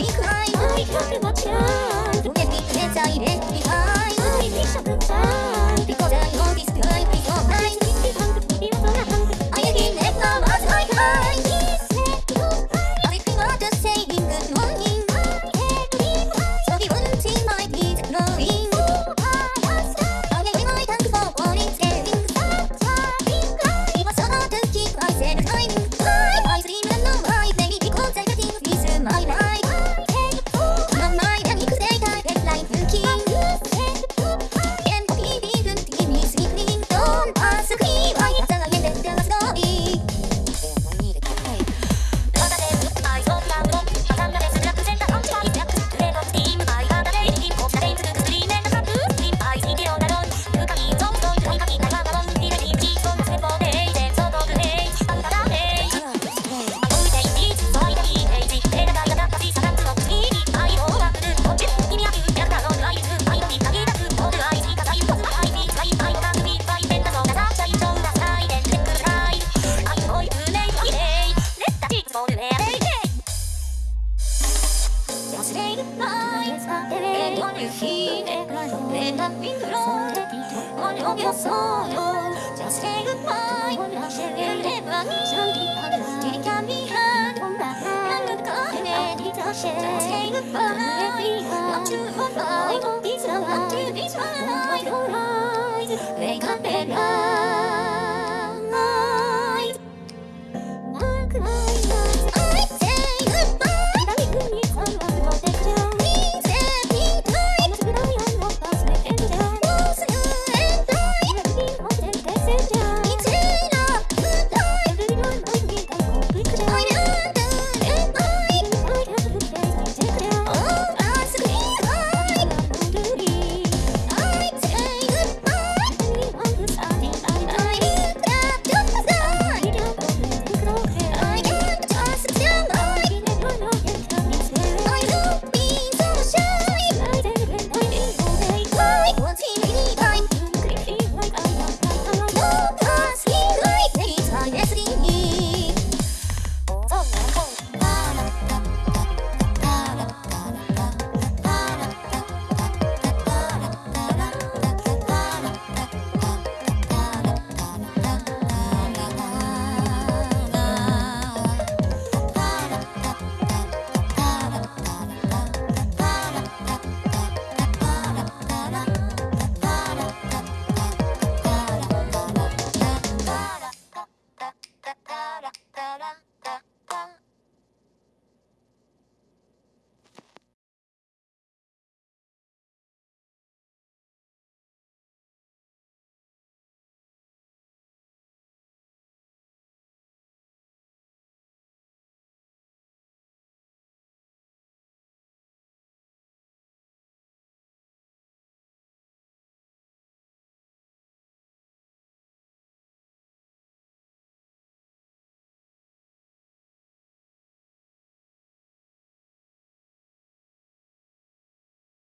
Because I want to be a child. Let me play, I let me hide. Let me be a child. let me know 원해 옮겼어요 Just say goodbye 그대만 네가 미안 나는 꺼내 Just say goodbye I'm too fine 이상한